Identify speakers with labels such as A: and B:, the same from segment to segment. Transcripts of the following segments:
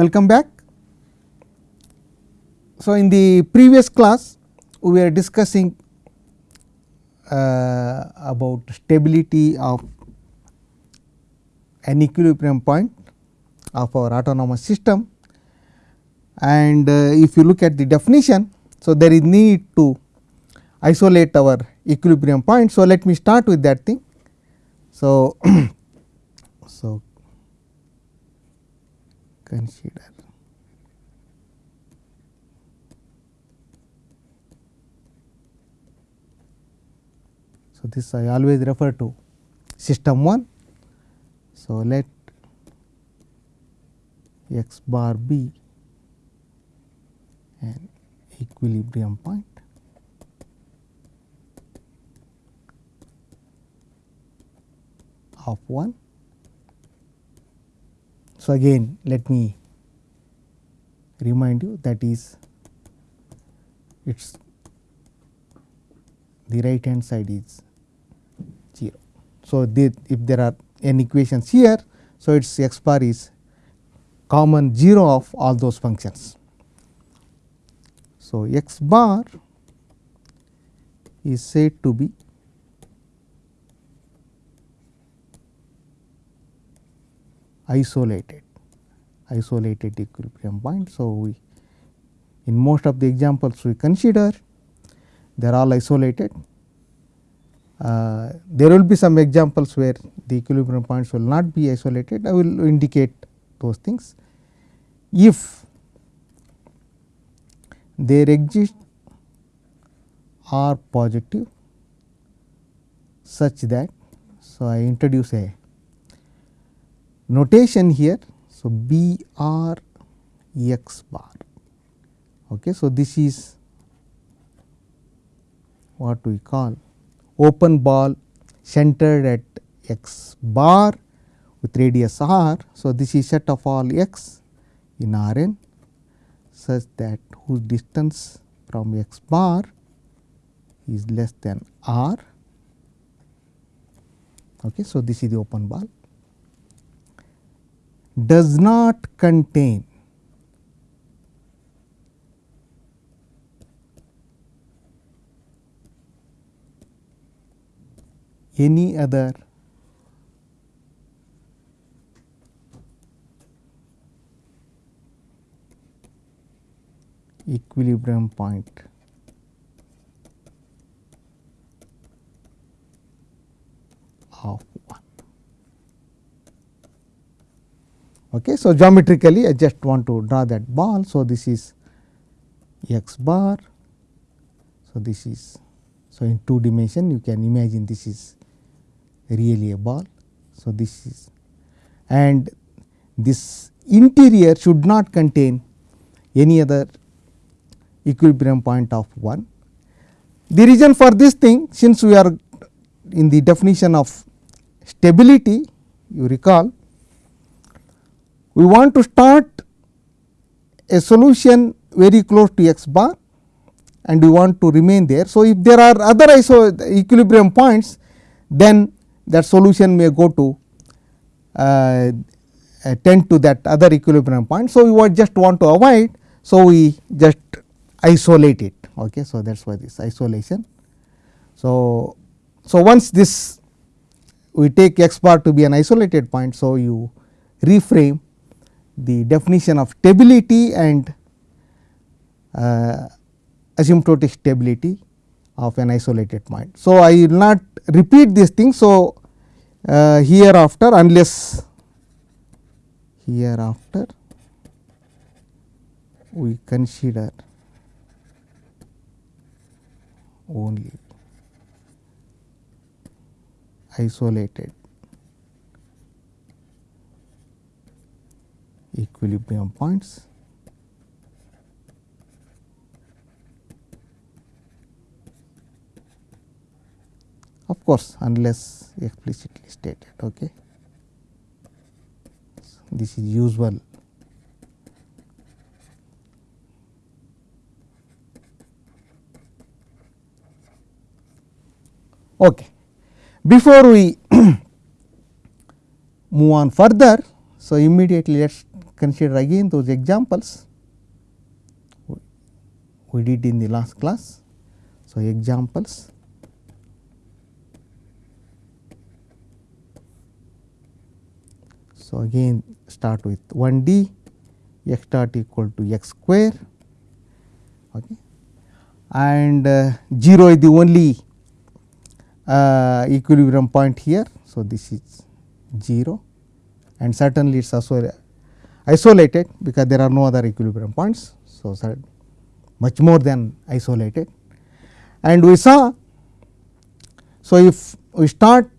A: Welcome back. So, in the previous class we were discussing uh, about stability of an equilibrium point of our autonomous system and uh, if you look at the definition. So, there is need to isolate our equilibrium point. So, let me start with that thing. So, so consider So, this I always refer to system 1. So, let x bar be an equilibrium point of 1. So, again let me remind you that is its the right hand side is 0. So, if there are n equations here, so its x bar is common 0 of all those functions. So, x bar is said to be isolated isolated equilibrium point. So, we in most of the examples we consider they are all isolated. Uh, there will be some examples where the equilibrium points will not be isolated I will indicate those things. If there exist are positive such that so I introduce a notation here. So, B R x bar. Okay. So, this is what we call open ball centered at x bar with radius r. So, this is set of all x in R n such that whose distance from x bar is less than r. Okay. So, this is the open ball does not contain. Any other? Equilibrium point of 1. Okay. So, geometrically I just want to draw that ball. So, this is x bar. So, this is so in two dimension you can imagine this is really a ball. So, this is and this interior should not contain any other equilibrium point of 1. The reason for this thing since we are in the definition of stability you recall we want to start a solution very close to x bar and we want to remain there. So, if there are other iso equilibrium points then that solution may go to uh, tend to that other equilibrium point. So, we just want to avoid. So, we just isolate it. Okay. So, that is why this isolation. So, so once this we take x bar to be an isolated point. So, you reframe the definition of stability and uh, asymptotic stability of an isolated point. So, I will not repeat this thing. So, uh, hereafter unless hereafter we consider only isolated equilibrium points of course, unless explicitly stated. Okay. This is usual Okay. Before we move on further, So, immediately let us consider again those examples we did in the last class. So, examples So, again start with 1 d x dot equal to x square okay. and uh, 0 is the only uh, equilibrium point here. So, this is 0 and certainly it is also isolated because there are no other equilibrium points. So, much more than isolated and we saw. So, if we start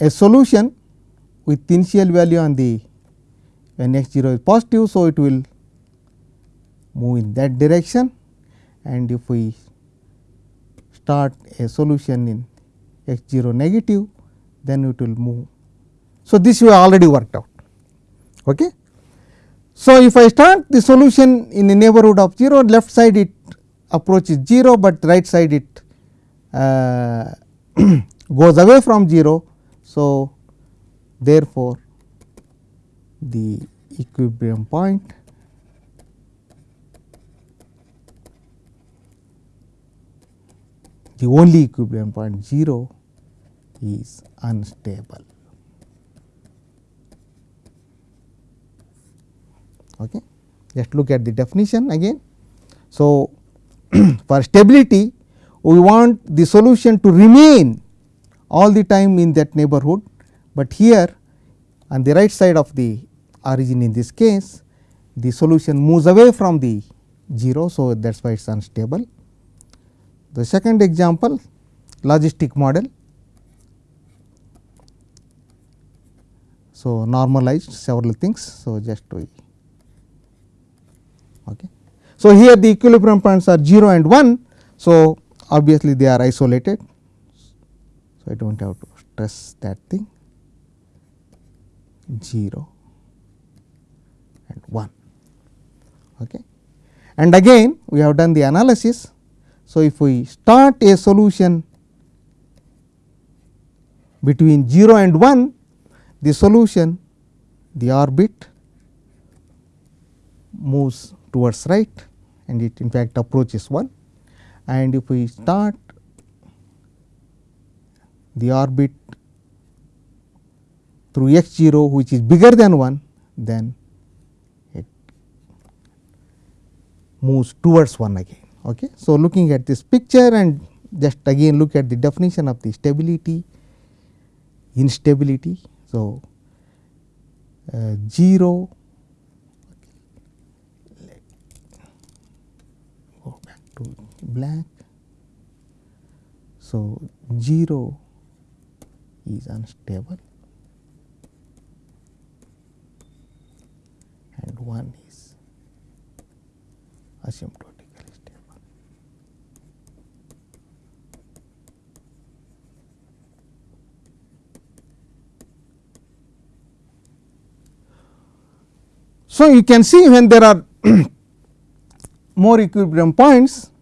A: a solution with initial value on the when x 0 is positive. So, it will move in that direction and if we start a solution in x 0 negative then it will move. So, this we already worked out. Okay. So, if I start the solution in the neighborhood of 0 left side it approaches 0, but right side it uh, goes away from 0. So, therefore, the equilibrium point the only equilibrium point 0 is unstable. Okay. Just look at the definition again. So, for stability we want the solution to remain all the time in that neighborhood, but here on the right side of the origin in this case the solution moves away from the 0. So, that is why it is unstable. The second example logistic model. So, normalized several things. So, just we Okay. So, here the equilibrium points are 0 and 1. So, obviously, they are isolated. So, I do not have to stress that thing 0 and 1. Okay. And again we have done the analysis. So, if we start a solution between 0 and 1, the solution the orbit moves towards right and it in fact approaches 1 and if we start the orbit through x 0 which is bigger than 1 then it moves towards 1 again. Okay. So, looking at this picture and just again look at the definition of the stability instability. So, uh, 0 to black. So, 0 is unstable and 1 is asymptotically stable. So, you can see when there are more equilibrium points.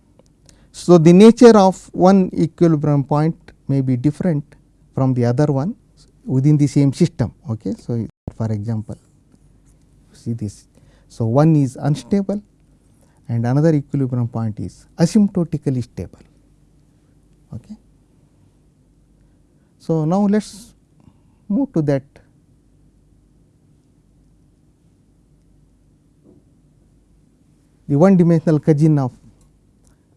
A: So, the nature of one equilibrium point may be different from the other one within the same system. Okay. So, for example, see this. So, one is unstable and another equilibrium point is asymptotically stable. Okay. So, now let us move to that the one dimensional cousin of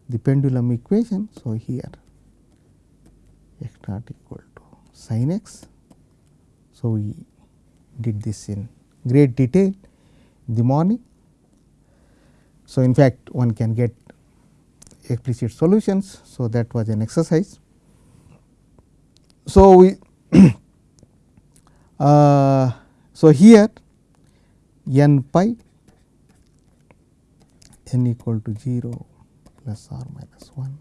A: the pendulum equation. So, here x naught equal to sin x. So, we did this in great detail in the morning. So, in fact, one can get explicit solutions. So, that was an exercise. So, we uh, so here n pi n equal to 0 plus or minus 1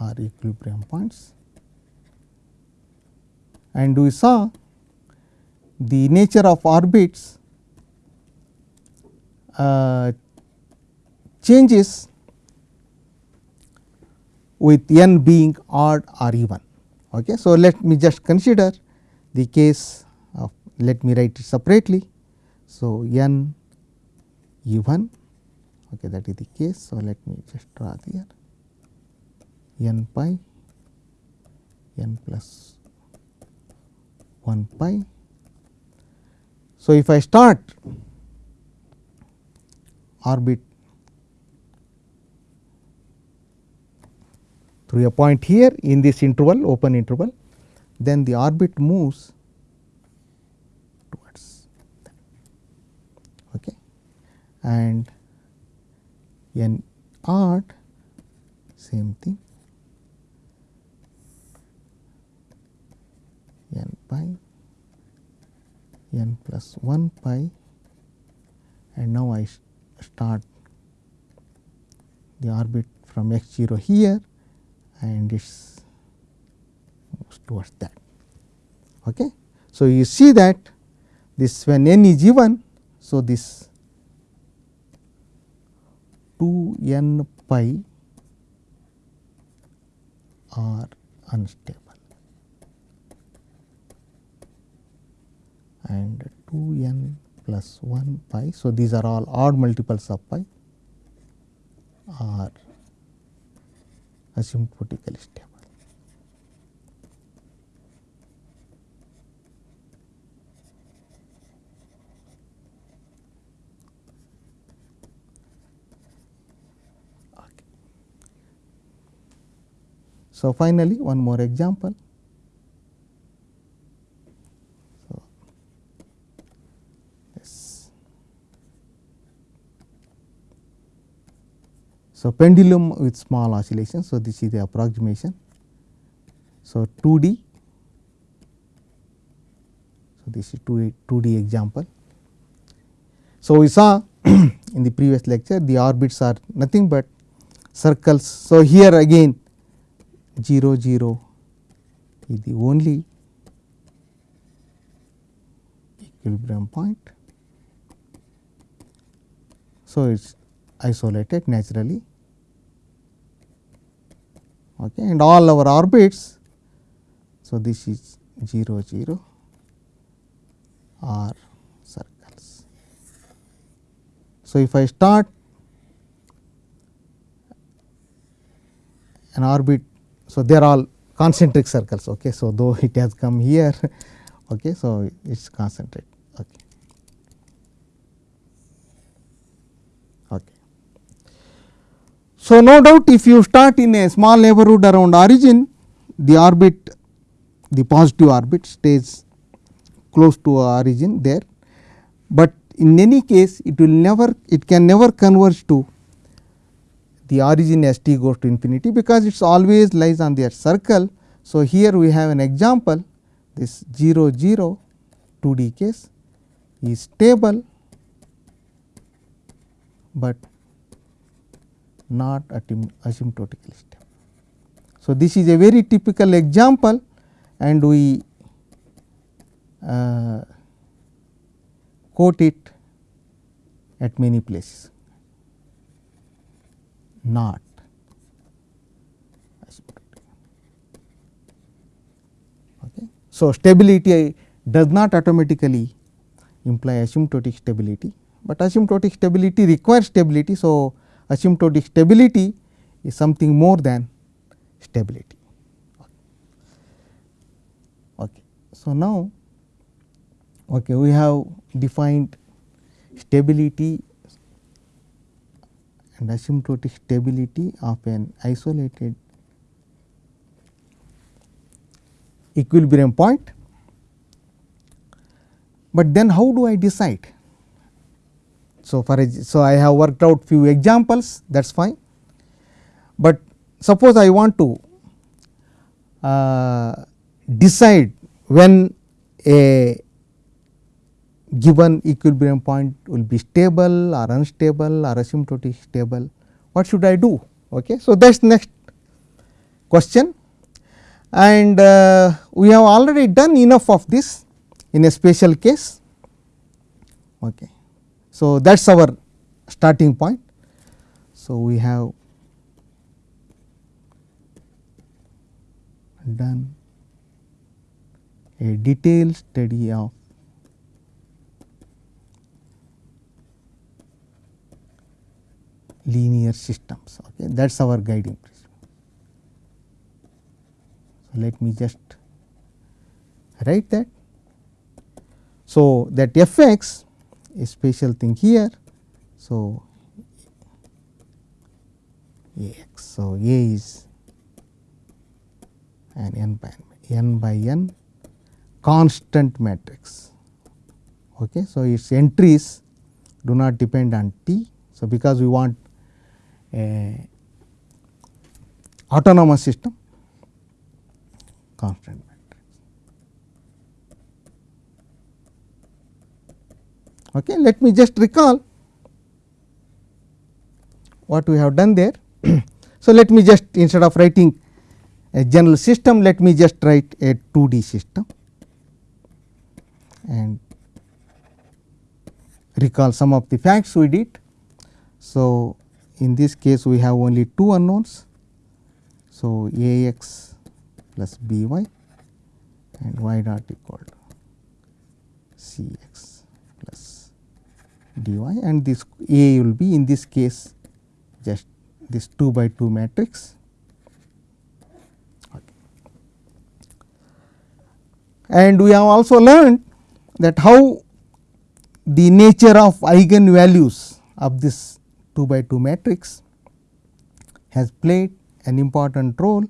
A: are equilibrium points. And we saw the nature of orbits uh, changes with n being odd or even. Okay. So, let me just consider the case of let me write it separately. So, n even okay, that is the case. So, let me just draw here n pi n plus 1 pi. So, if I start orbit through a point here in this interval open interval, then the orbit moves towards that. Okay. And n art same thing n pi n plus 1 pi and now I start the orbit from x 0 here and it moves towards that. Okay. So, you see that this when n is even. So, this 2 n pi are unstable and 2 n plus 1 pi. So, these are all odd multiples of pi are asymptotically stable. Okay. So, finally, one more example. So, yes. So, pendulum with small oscillation. So, this is the approximation. So, 2D. So, this is 2D, 2D example. So, we saw in the previous lecture the orbits are nothing but circles. So, here again 0 0 is the only equilibrium point. So, it is isolated naturally okay, and all our orbits. So, this is 0 0 are circles. So, if I start an orbit, so they are all concentric circles. Okay. So, though it has come here, okay, so it is concentric. Okay. Okay. So, no doubt if you start in a small neighborhood around origin, the orbit, the positive orbit stays close to origin there, but in any case it will never, it can never converge to the origin as t goes to infinity, because it always lies on their circle. So, here we have an example this 0 0 2 d case is stable, but not asymptotically stable. So, this is a very typical example and we uh, quote it at many places not. Okay. So, stability does not automatically imply asymptotic stability, but asymptotic stability requires stability. So, asymptotic stability is something more than stability. Okay. So, now okay, we have defined stability and asymptotic stability of an isolated equilibrium point. But then how do I decide? So, for so I have worked out few examples that is fine, but suppose I want to uh, decide when a given equilibrium point will be stable or unstable or asymptotic stable, what should I do? Okay. So, that is next question and uh, we have already done enough of this in a special case. Okay. So, that is our starting point. So, we have done a detailed study of linear systems. Okay. That is our guiding principle. So, let me just write that. So, that f x is special thing here. So, a x. So, A is an n by n by n constant matrix. Okay. So, its entries do not depend on t. So, because we want autonomous system constant matrix. Okay. Let me just recall what we have done there. so, let me just instead of writing a general system, let me just write a 2D system and recall some of the facts we did. So, in this case we have only two unknowns. So, A x plus b y and y dot equal to c x plus d y and this A will be in this case just this 2 by 2 matrix. And we have also learned that how the nature of eigenvalues of this 2 by 2 matrix has played an important role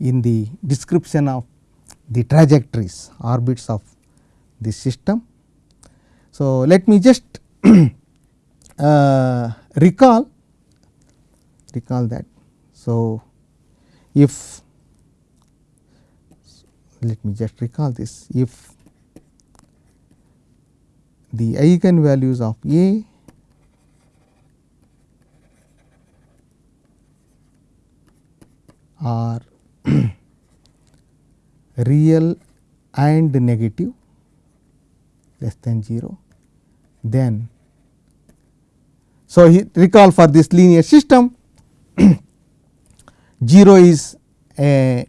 A: in the description of the trajectories orbits of this system. So, let me just uh, recall recall that. So, if let me just recall this if the eigenvalues of A are real and negative less than 0, then so recall for this linear system 0 is a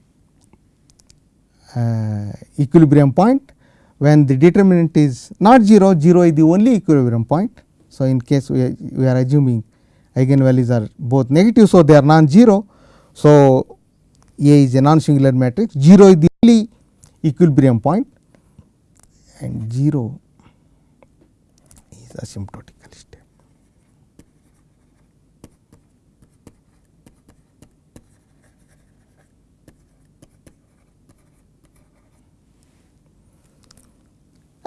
A: equilibrium point when the determinant is not 0, 0 is the only equilibrium point. So, in case we are, we are assuming eigenvalues are both negative. So, they are non-zero. So, A is a non-singular matrix 0 is the only equilibrium point and 0 is asymptotic.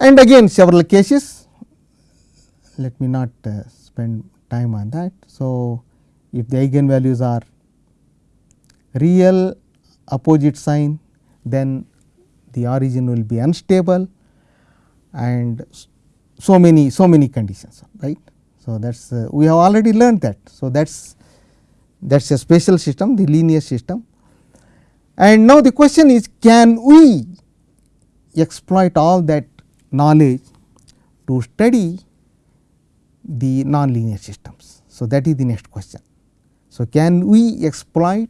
A: and again several cases let me not uh, spend time on that. So, if the eigenvalues are real opposite sign then the origin will be unstable and so many so many conditions right. So, that is uh, we have already learned that. So, that is that is a special system the linear system and now the question is can we exploit all that knowledge to study the nonlinear systems. So, that is the next question. So, can we exploit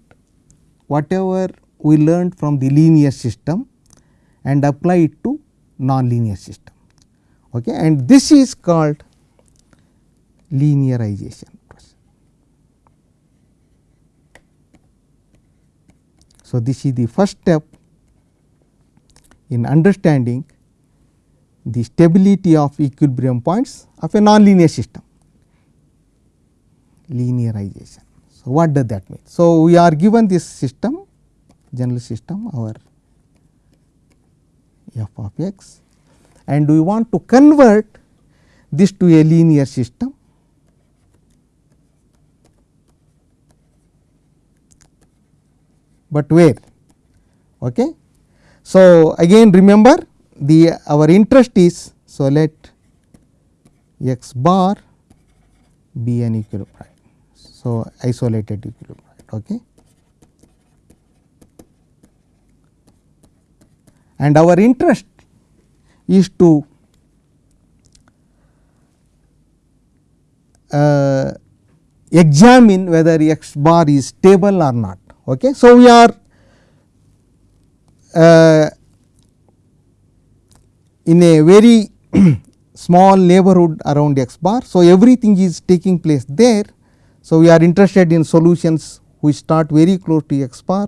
A: whatever we learned from the linear system and apply it to nonlinear system okay. and this is called linearization process. So, this is the first step in understanding the stability of equilibrium points of a nonlinear system linearization. So, what does that mean? So, we are given this system general system our f of x and we want to convert this to a linear system but where okay so again remember the our interest is so let x bar be an equilibrium. So, isolated equilibrium. Okay. And our interest is to uh, examine whether x bar is stable or not. Okay. So, we are uh, in a very small neighborhood around x bar. So, everything is taking place there. So, we are interested in solutions which start very close to x bar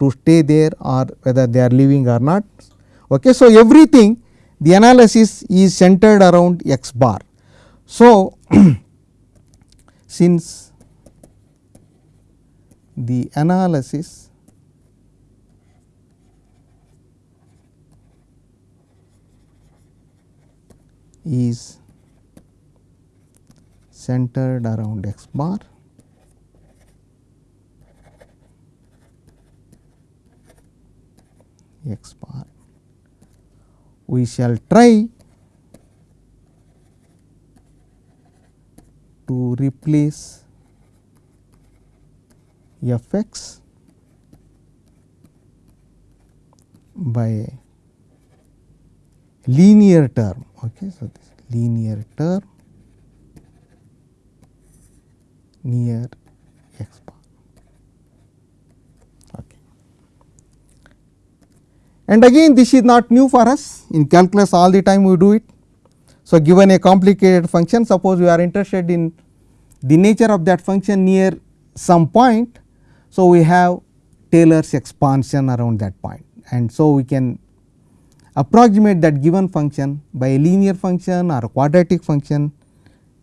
A: to stay there or whether they are living or not. Okay. So, everything the analysis is centered around x bar. So, since the analysis is centered around x bar x bar. We shall try to replace f x by linear term. Okay, so, this linear term near x bar. Okay. And again this is not new for us in calculus all the time we do it. So, given a complicated function suppose we are interested in the nature of that function near some point. So, we have Taylor's expansion around that point and so we can approximate that given function by a linear function or quadratic function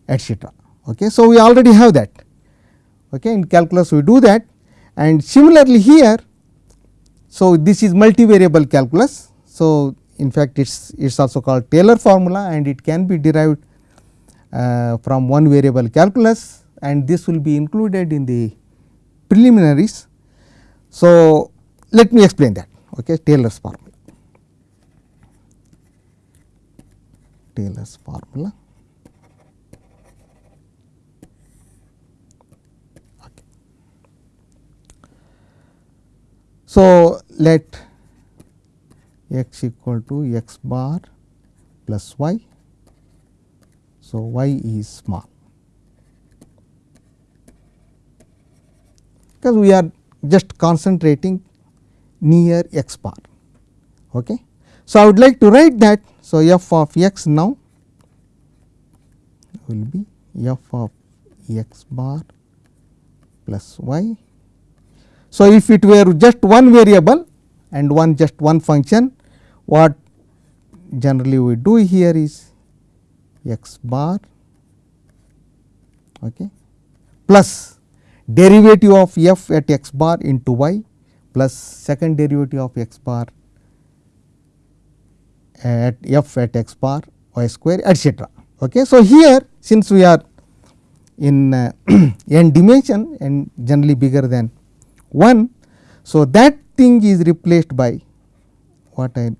A: etcetera. Okay. So, we already have that okay. in calculus we do that and similarly here. So, this is multivariable calculus. So, in fact, it is also called Taylor formula and it can be derived uh, from one variable calculus and this will be included in the preliminaries. So, let me explain that okay, Taylor's formula. Taylor's formula. So, let x equal to x bar plus y. So, y is small because we are just concentrating near x bar. Okay. So, I would like to write that. So, f of x now will be f of x bar plus y. So, if it were just one variable and one just one function, what generally we do here is x bar okay, plus derivative of f at x bar into y plus second derivative of x bar at f at x bar y square etcetera. Okay. So, here since we are in uh, n dimension and generally bigger than 1. So, that thing is replaced by what I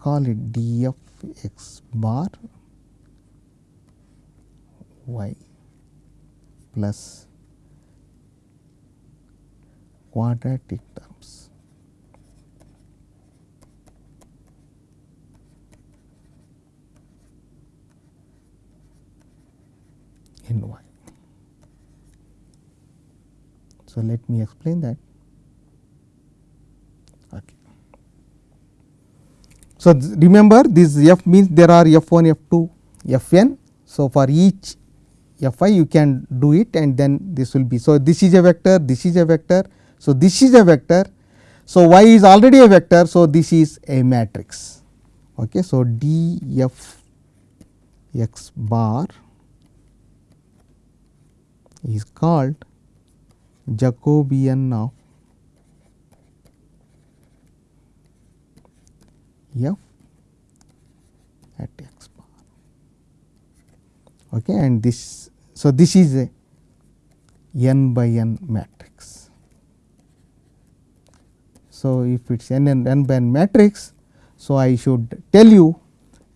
A: call it d f x bar y plus quadratic terms. in y. So, let me explain that. Okay. So, remember this f means there are f 1, f 2, f n. So, for each f i you can do it and then this will be. So, this is a vector, this is a vector. So, this is a vector. So, y is already a vector. So, this is a matrix. Okay. So, d f x bar is called Jacobian of f at x bar. Okay and this so this is a n by n matrix. So if it's n and n by n matrix so i should tell you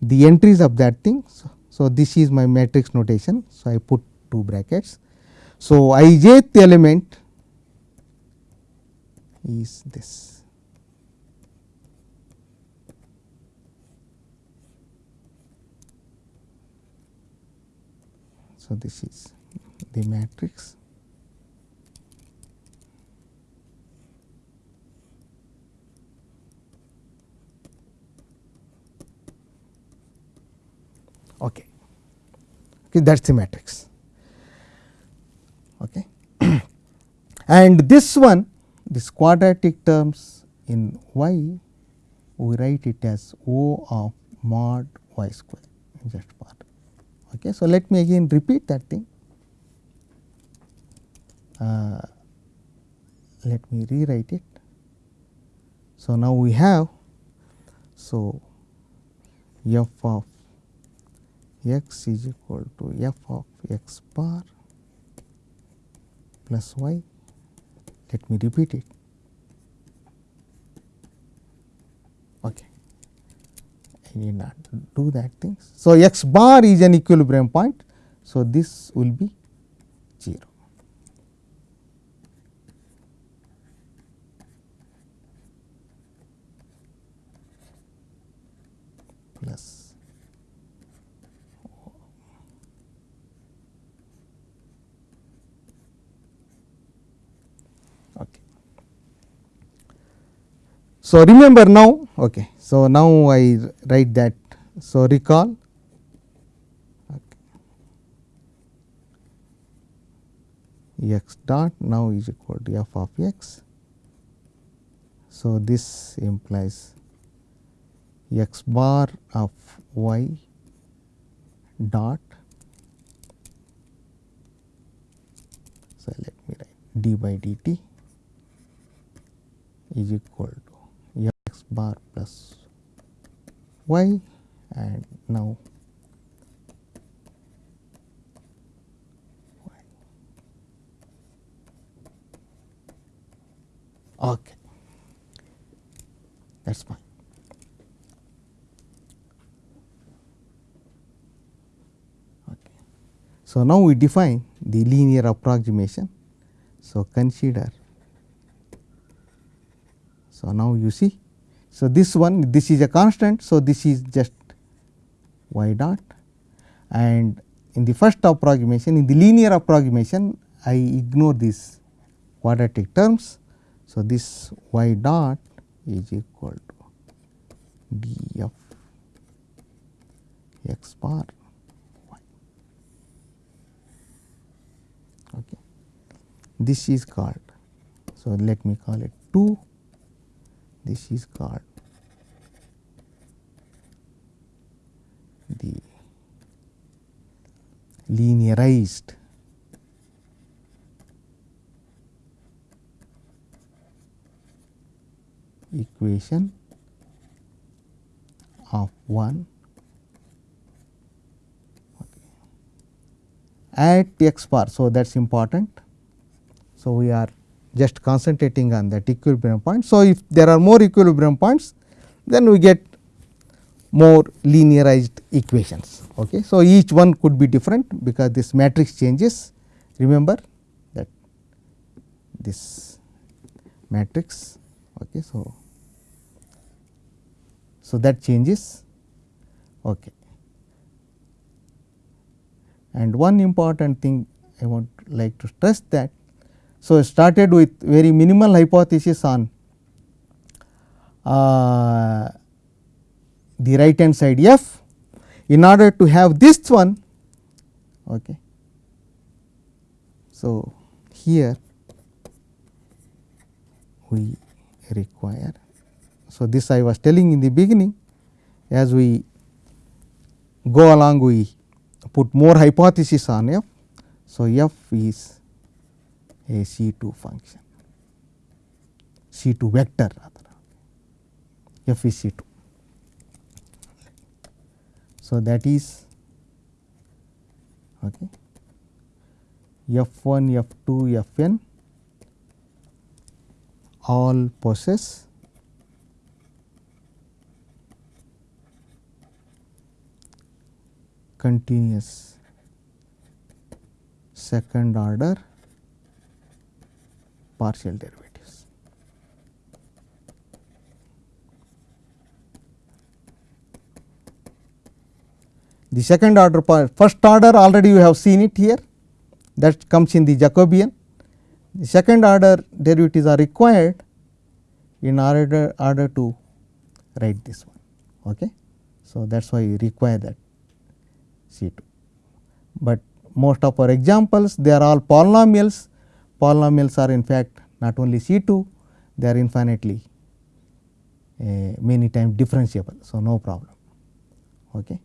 A: the entries of that thing. So, so this is my matrix notation. So i put two brackets so, i jth element is this. So, this is the matrix. Okay. okay that is the matrix. Okay. and this one this quadratic terms in y we write it as O of mod y square just part. Okay. So, let me again repeat that thing. Uh, let me rewrite it. So, now we have so f of x is equal to f of x bar plus y. Let me repeat it. Okay. I need not do that thing. So, x bar is an equilibrium point. So, this will be 0. plus okay. So, remember now okay. So, now I write that so recall okay. x dot now is equal to f of x. So, this implies x bar of y dot so let me write d by dt is equal x bar plus y and now okay that's fine So, now we define the linear approximation. So, consider. So, now you see. So, this one this is a constant. So, this is just y dot and in the first approximation in the linear approximation I ignore these quadratic terms. So, this y dot is equal to d f x bar okay. this is called. So, let me call it 2 this is called the linearized equation of 1 at x bar. So, that is important. So, we are just concentrating on that equilibrium point. So, if there are more equilibrium points then we get more linearized equations. Okay. So, each one could be different because this matrix changes remember that this matrix. Okay. So, so that changes. Okay. And one important thing I want like to stress that. So, started with very minimal hypothesis on uh, the right hand side f. In order to have this one, okay. so here we require. So, this I was telling in the beginning as we go along we put more hypothesis on f. So, f is a C 2 function, C 2 vector rather, f is C 2. So, that is okay, f 1, f 2, f n all possess continuous second order partial derivatives. The second order first order already you have seen it here that comes in the Jacobian. The second order derivatives are required in order, order to write this one. Okay. So, that is why you require that C 2. But most of our examples they are all polynomials, polynomials are in fact not only C 2, they are infinitely uh, many times differentiable. So, no problem. Okay.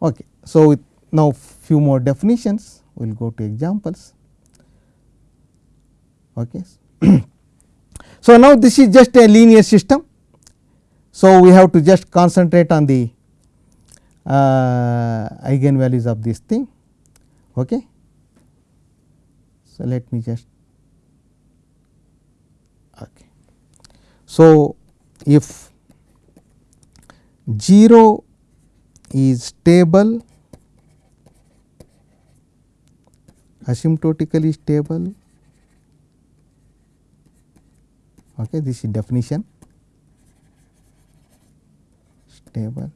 A: Okay. So, with now few more definitions we will go to examples. Okay. so, now this is just a linear system. So, we have to just concentrate on the uh, eigenvalues of this thing. Okay. So, let me just okay. So, if 0 is stable asymptotically stable okay this is definition stable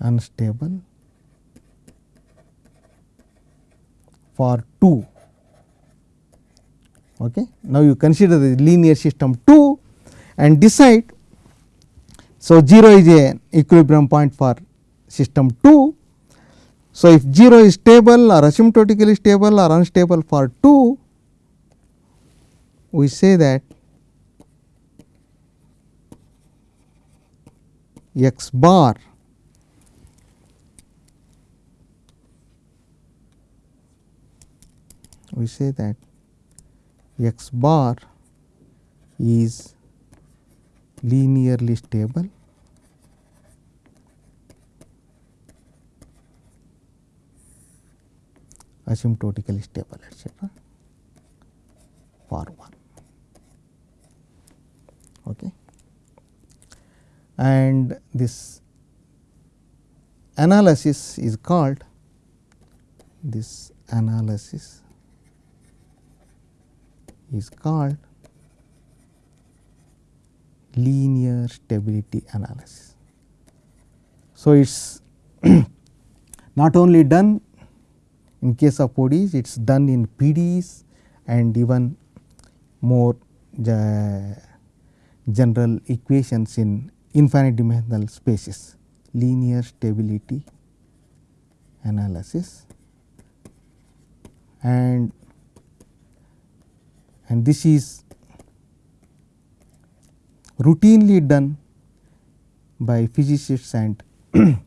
A: unstable for 2 okay? Now you consider the linear system 2 and decide so 0 is a equilibrium point for system 2 so if 0 is stable or asymptotically stable or unstable for 2 we say that x bar we say that x bar is linearly stable asymptotically stable etc. for 1 okay and this analysis is called this analysis is called linear stability analysis. So, it is not only done in case of ODEs, it is done in PDEs and even more general equations in infinite dimensional spaces, linear stability analysis and and this is routinely done by physicists and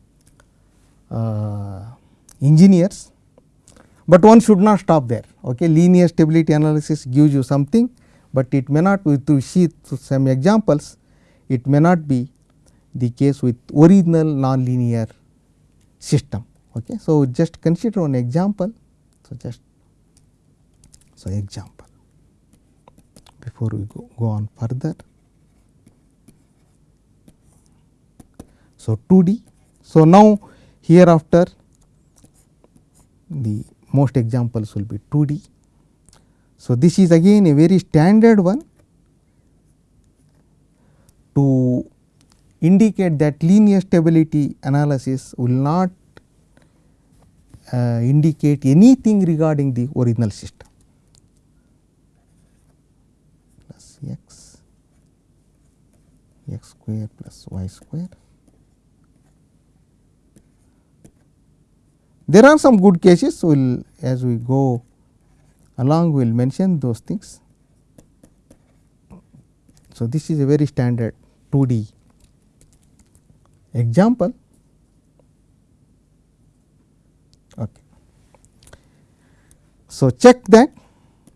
A: uh, engineers, but one should not stop there. Okay. Linear stability analysis gives you something, but it may not be to see some examples, it may not be the case with original nonlinear system. Okay. So, just consider one example. So, just so example before we go, go on further. So, 2D. So, now hereafter the most examples will be 2D. So, this is again a very standard one to indicate that linear stability analysis will not uh, indicate anything regarding the original system plus x x square plus y square There are some good cases, we will as we go along we will mention those things. So, this is a very standard 2D example. Okay. So, check that.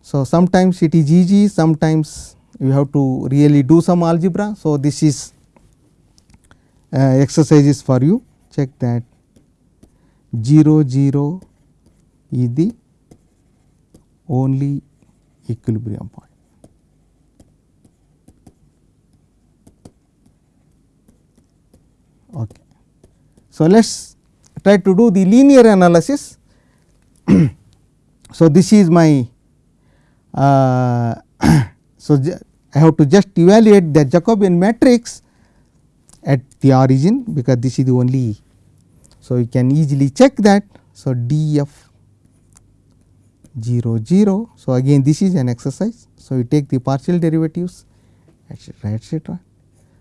A: So, sometimes it is easy, sometimes you have to really do some algebra. So, this is uh, exercises for you check that 0 0 is the only equilibrium point. Okay. So, let us try to do the linear analysis. so, this is my uh, so I have to just evaluate the Jacobian matrix at the origin because this is the only so, you can easily check that. So, d f 0 0. So, again this is an exercise. So, you take the partial derivatives etcetera etcetera.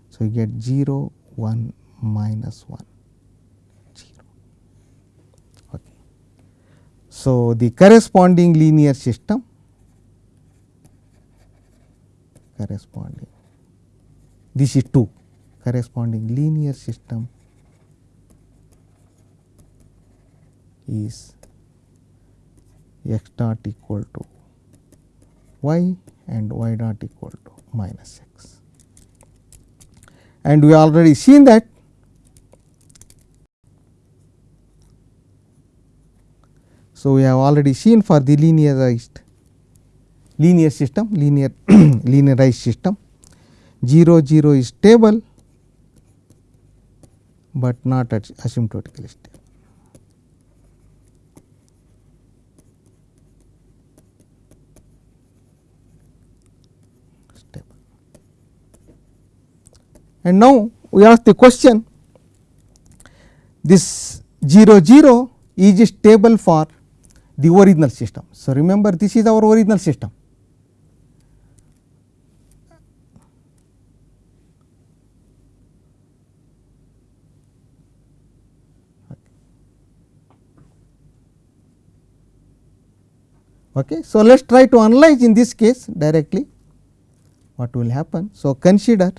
A: So, you get 0 1 minus 1 0. Okay. So, the corresponding linear system corresponding this is 2 corresponding linear system is x dot equal to y and y dot equal to minus x. And we already seen that So, we have already seen for the linearized linear system linear linearized system 0 0 is stable, but not at asymptotically stable. stable. And now, we ask the question this 0 0 is stable for the original system. So, remember this is our original system. Okay. So, let us try to analyze in this case directly what will happen. So, consider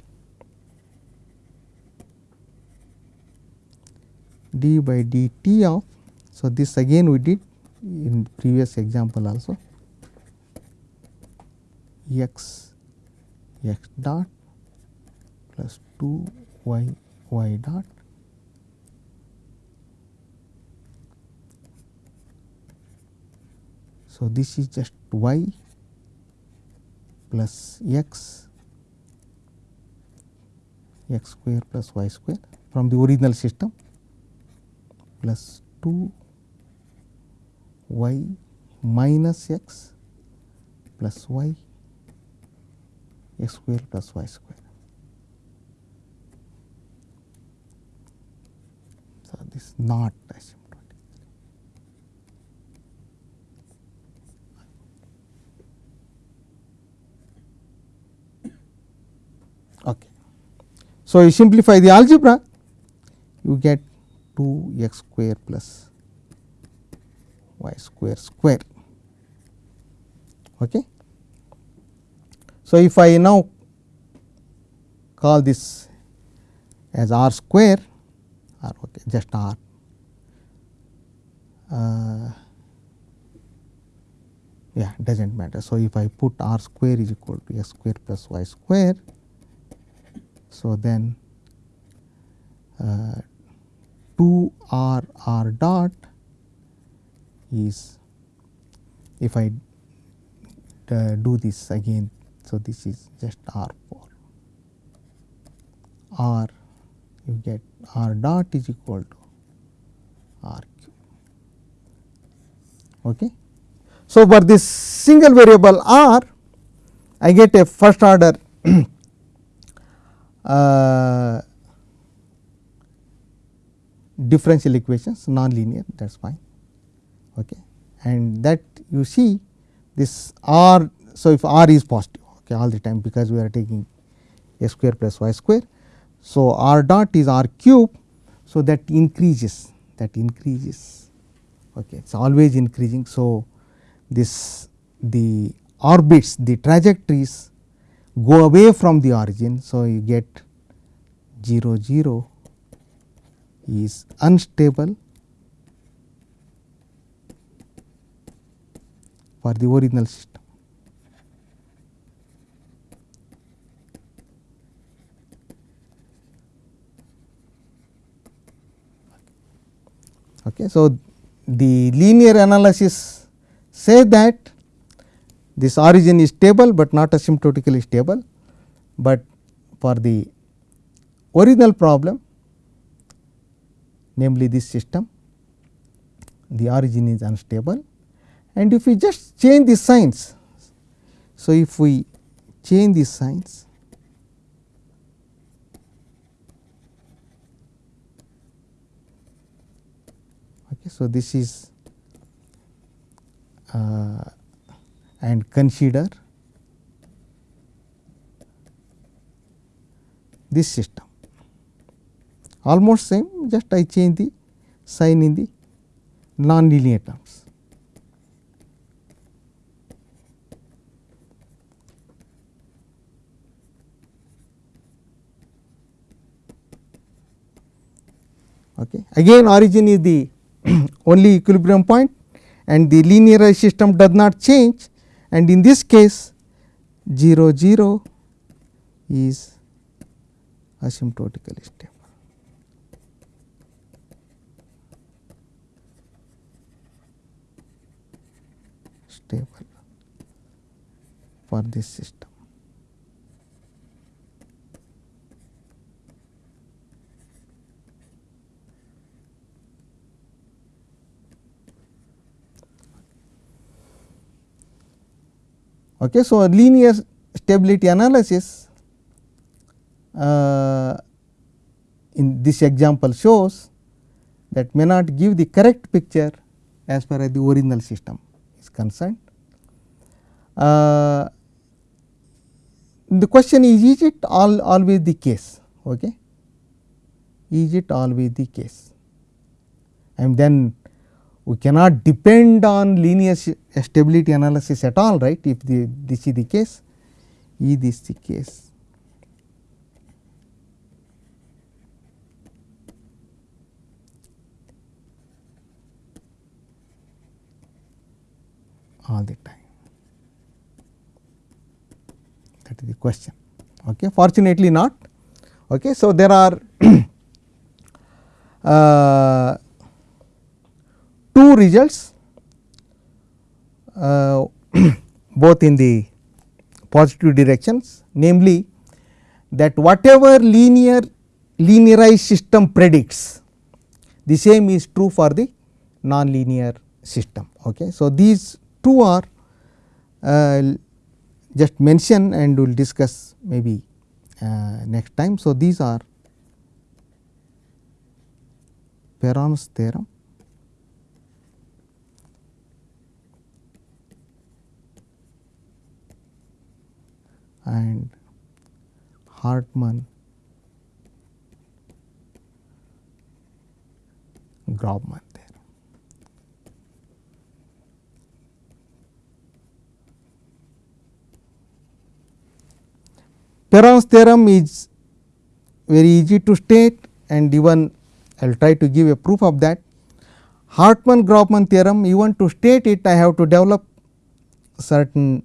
A: d by dt of. So, this again we did in previous example also x x dot plus 2 y y dot So, this is just y plus x x square plus y square from the original system plus 2 y minus x plus y x square plus y square. So, this not. Okay. So, you simplify the algebra you get 2 x square plus y square square. Okay. So, if I now call this as r square or okay, just r uh, yeah does not matter. So, if I put r square is equal to x square plus y square. So, then uh, 2 r r dot is if I uh, do this again. So, this is just r 4 r you get r dot is equal to r cube. Okay. So, for this single variable r I get a first order uh, differential equations non-linear that is fine okay. and that you see this r. So, if r is positive okay, all the time because we are taking a square plus y square. So, r dot is r cube. So, that increases that increases okay, it is always increasing. So, this the orbits the trajectories go away from the origin. So, you get 0 0 is unstable for the original system. Okay. So, the linear analysis say that this origin is stable, but not asymptotically stable, but for the original problem namely this system the origin is unstable and if we just change the signs. So, if we change the signs okay, so this is uh, and consider this system almost same just I change the sign in the non-linear terms. Okay. Again origin is the only equilibrium point and the linearized system does not change and in this case 0 0 is asymptotically stable. stable for this system. Okay, so, linear stability analysis uh, in this example shows that may not give the correct picture as far as the original system is concerned. Uh, the question is, is it all always the case? Okay? Is it always the case? And then we cannot depend on linear stability analysis at all right? If the, this is the case is this the case. all the time. That is the question. Okay? Fortunately not. Okay? So there are uh, two results uh, both in the positive directions namely that whatever linear linearized system predicts the same is true for the non-linear system. Okay. So, these two are uh, just mention and we will discuss maybe uh, next time. So, these are Perron's theorem and Hartman Grobman theorem. Perron's theorem is very easy to state and even I will try to give a proof of that. Hartman Grobman theorem even to state it I have to develop certain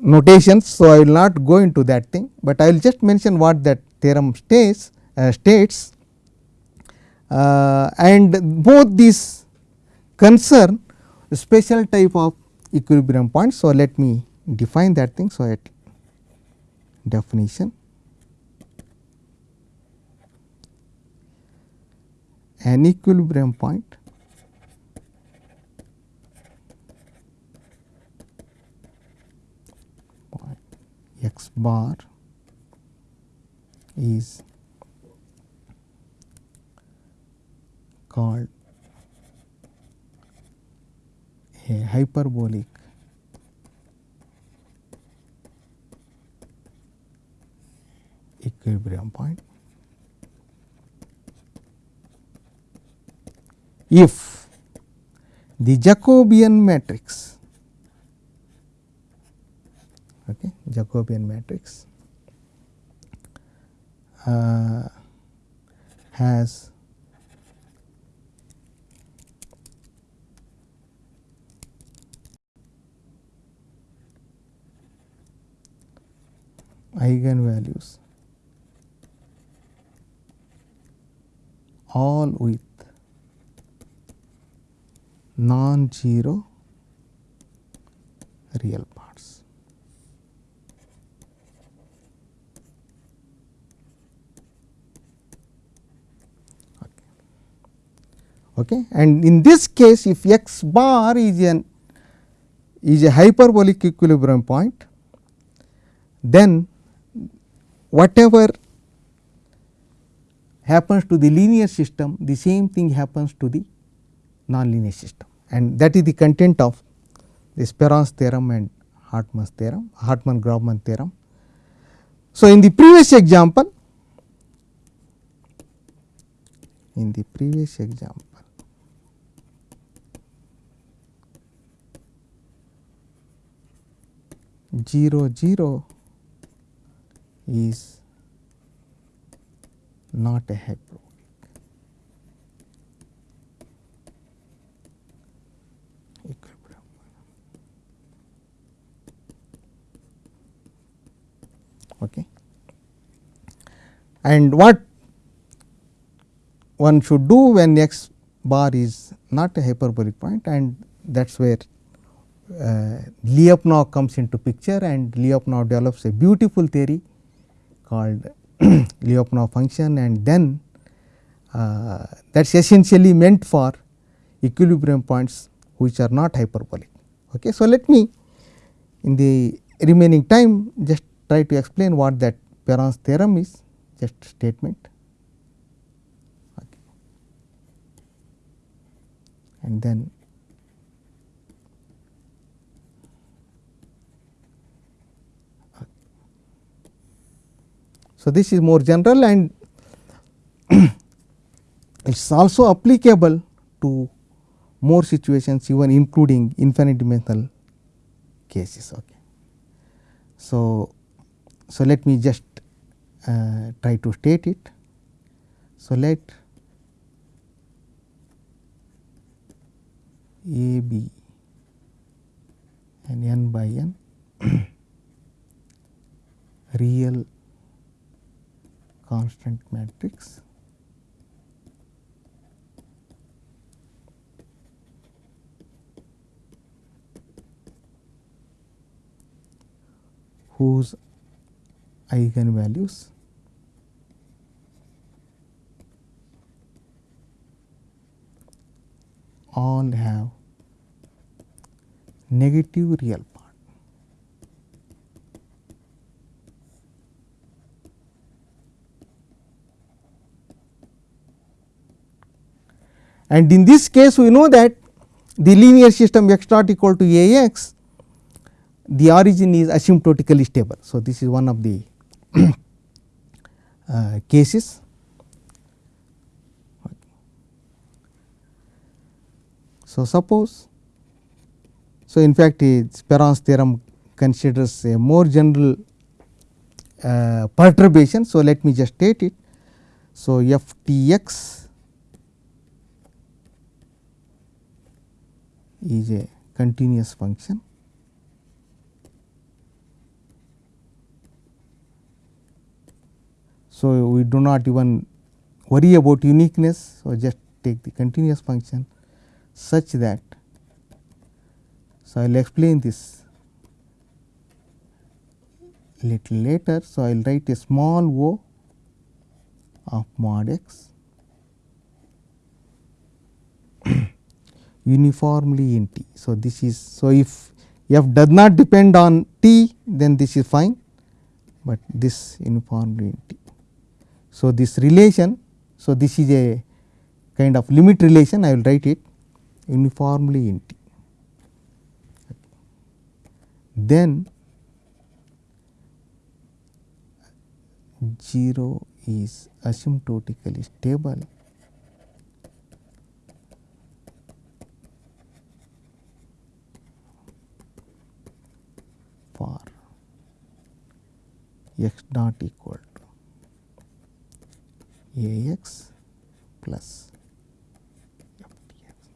A: notations. So, I will not go into that thing, but I will just mention what that theorem states uh, states uh, and both these concern special type of equilibrium points. So, let me define that thing. So, at definition an equilibrium point x bar is called a hyperbolic equilibrium point. If the Jacobian matrix okay, Jacobian matrix uh, has eigenvalues all with non-zero real parts. Okay. And in this case if x bar is an is a hyperbolic equilibrium point, then whatever happens to the linear system the same thing happens to the non-linear system and that is the content of this Perron's theorem and Hartman's theorem, Hartman-Grobman theorem. So, in the previous example, in the previous example, zero zero is not a hyperbolic. equilibrium. Okay. And what one should do when x bar is not a hyperbolic point and that is where uh, Lyapunov comes into picture and Lyapunov develops a beautiful theory called Lyapunov function and then uh, that is essentially meant for equilibrium points which are not hyperbolic. Okay. So, let me in the remaining time just try to explain what that Perron's theorem is just statement. Okay. And then So, this is more general and it is also applicable to more situations even including infinite dimensional cases. Okay. So, so let me just uh, try to state it. So, let A B and n by n real constant matrix whose eigenvalues all have negative real part. And in this case we know that the linear system x dot equal to A x the origin is asymptotically stable. So, this is one of the uh, cases. So, suppose so in fact Perron's theorem considers a more general uh, perturbation. So, let me just state it. So, f t x is a continuous function So, we do not even worry about uniqueness. So, just take the continuous function such that. So, I will explain this little later. So, I will write a small o of mod x uniformly in t. So, this is so if f does not depend on t then this is fine, but this uniformly in t. So, this relation, so this is a kind of limit relation I will write it uniformly in T. Then 0 is asymptotically stable for x not equal a x plus x.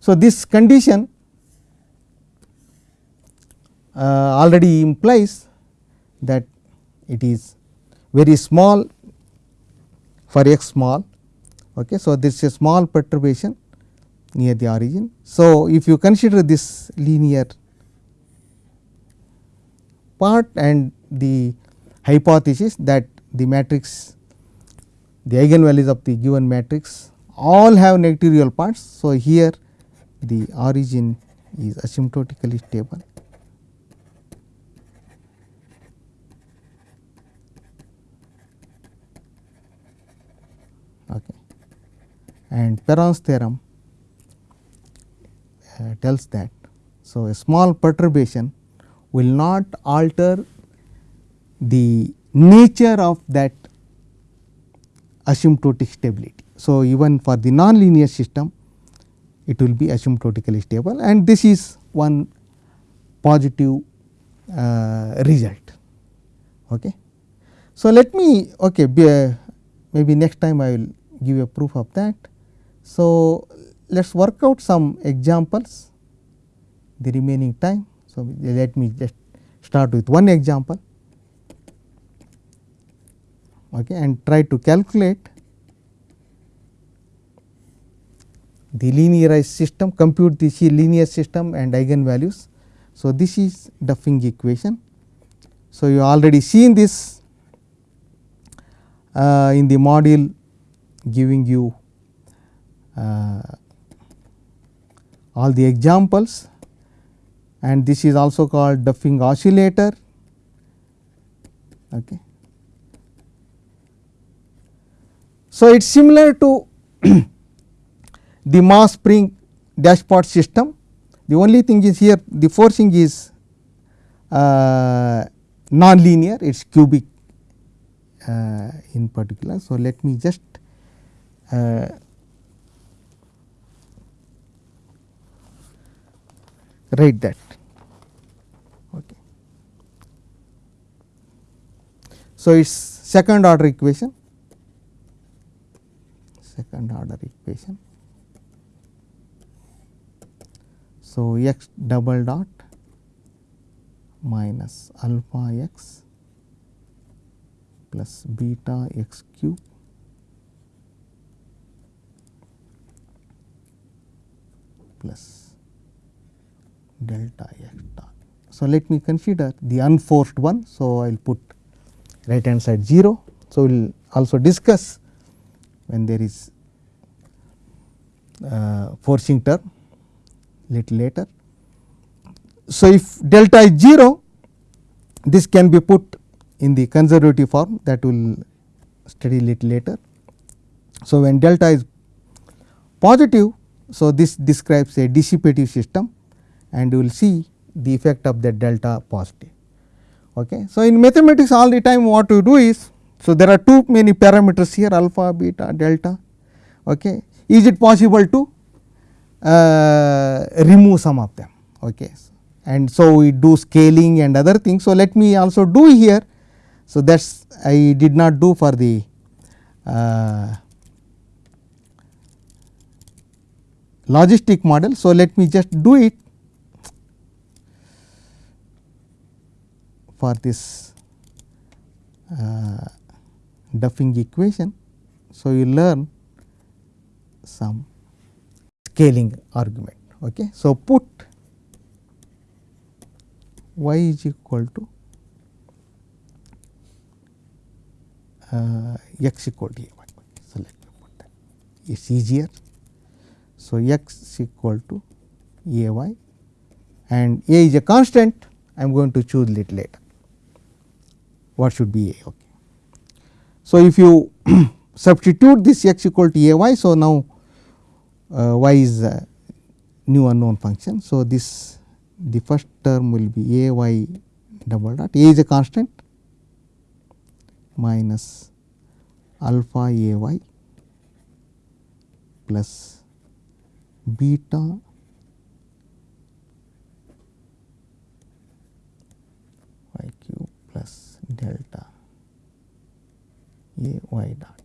A: So, this condition uh, already implies that it is very small for x small. Okay. So, this is a small perturbation near the origin. So, if you consider this linear part and the hypothesis that the matrix the eigenvalues of the given matrix all have negative real parts. So, here the origin is asymptotically stable. Okay. and Perron's theorem tells that. So, a small perturbation will not alter the nature of that asymptotic stability. So, even for the nonlinear system it will be asymptotically stable and this is one positive uh, result. Okay. So, let me okay, be, uh, maybe next time I will give a proof of that. So, let us work out some examples the remaining time. So, let me just start with one example okay, and try to calculate the linearized system, compute the linear system and eigenvalues. So, this is Duffing equation. So, you already seen this uh, in the module giving you uh, all the examples and this is also called Duffing oscillator. Okay. So, it is similar to the mass spring dashpot system. The only thing is here the forcing is uh, non-linear, it is cubic uh, in particular. So, let me just uh, write that. Okay. So, it is second order equation, second order equation. So, x double dot minus alpha x plus beta x cube plus delta x dot. So, let me consider the unforced one. So, I will put right hand side 0. So, we will also discuss when there is uh, forcing term little later. So, if delta is 0 this can be put in the conservative form that will study little later. So, when delta is positive, so this describes a dissipative system and you will see the effect of that delta positive. Okay. So, in mathematics all the time what we do is, so there are too many parameters here alpha, beta, delta. Okay. Is it possible to uh, remove some of them? Okay. And so, we do scaling and other things. So, let me also do here. So, that is I did not do for the uh, logistic model. So, let me just do it for this uh, Duffing equation. So, you learn some scaling argument. Okay. So, put y is equal to uh, x equal to a y. So, let me put that it is easier. So, x is equal to a y and a is a constant I am going to choose little later what should be a. Okay. So, if you substitute this x equal to a y. So, now uh, y is a new unknown function. So, this the first term will be a y double dot a is a constant minus alpha a y plus beta y cube plus delta a y dot.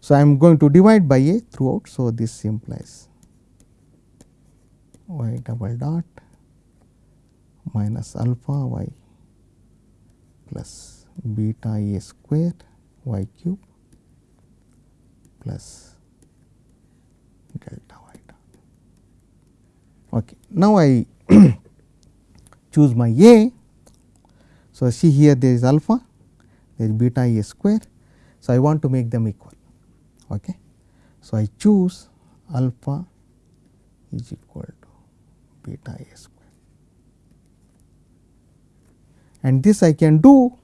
A: So, I am going to divide by a throughout. So, this implies y double dot minus alpha y plus beta a square y cube plus delta y dot. Okay. Now, I choose my a. So, see here there is alpha, there is beta a square. So, I want to make them equal. Okay. So, I choose alpha is equal to beta a square and this I can do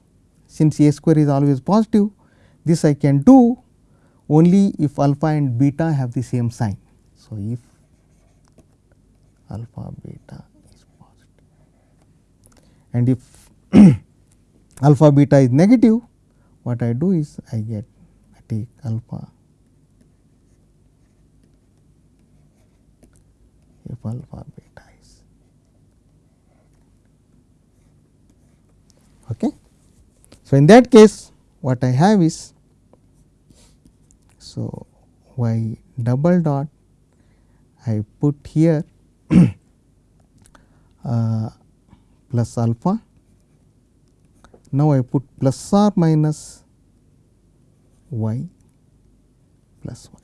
A: since a square is always positive this I can do only if alpha and beta have the same sign. So, if alpha beta and if alpha beta is negative what I do is I get I take alpha if alpha beta is okay. So, in that case what I have is so y double dot I put here uh, plus alpha. Now, I put plus or minus y plus y.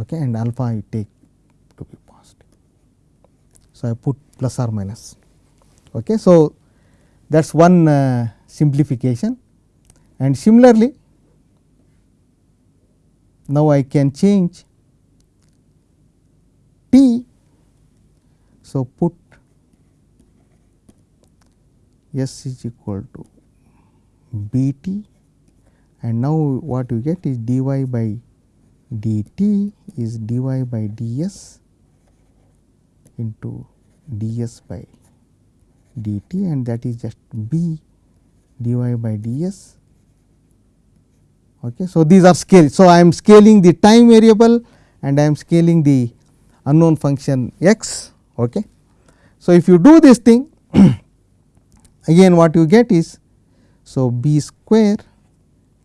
A: Okay, and alpha I take to be positive. So, I put plus or minus. Okay. So, that is one uh, simplification and similarly now I can change t. So, put s is equal to b t and now what you get is dy by dt is dy by ds into ds by dt and that is just b dy by ds. Okay. So, these are scale. So, I am scaling the time variable and I am scaling the unknown function x. Okay. So, if you do this thing again what you get is so b square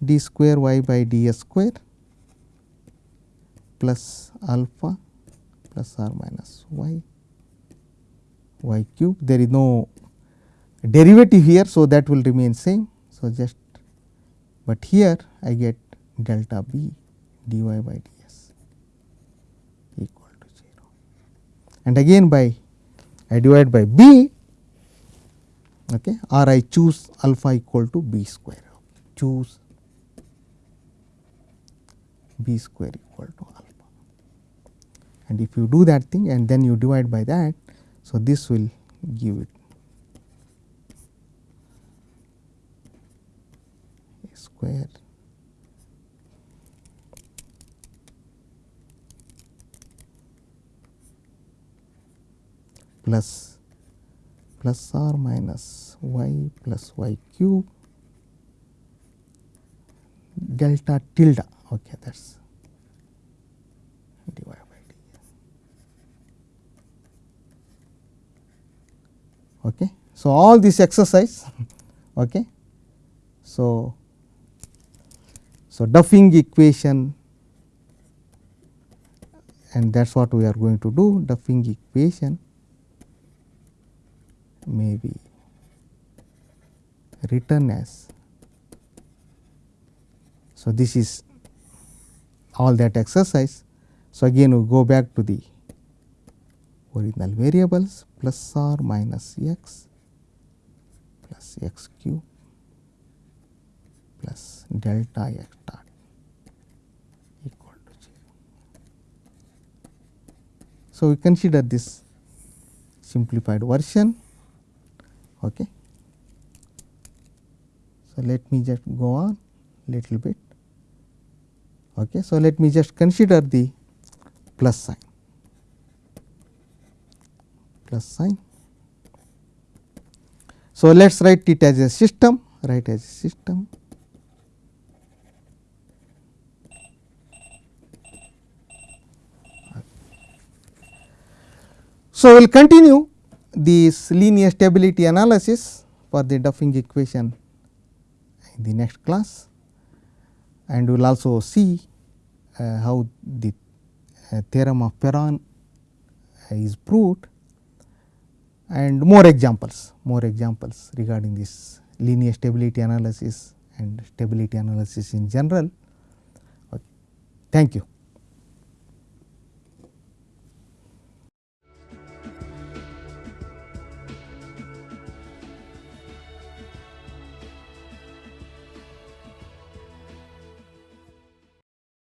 A: d square y by ds square plus alpha plus r minus y y cube there is no derivative here. So, that will remain same. So, just but here I get delta b dy by ds equal to 0 and again by I divide by b okay, or I choose alpha equal to b square choose b square equal to alpha and if you do that thing and then you divide by that. So, this will give it square plus plus or minus y plus y cube delta tilde. Okay that is dy by dx okay so all this exercise okay so so, Duffing equation and that is what we are going to do Duffing equation may be written as. So, this is all that exercise. So, again we go back to the original variables plus or minus x plus x cube plus delta x dot equal to 0. So, we consider this simplified version. Okay. So, let me just go on little bit. Okay. So, let me just consider the plus sign plus sign. So, let us write it as a system write as a system So, we will continue this linear stability analysis for the Duffing equation in the next class and we will also see uh, how the uh, theorem of Perron is proved and more examples, more examples regarding this linear stability analysis and stability analysis in general. Okay. Thank you.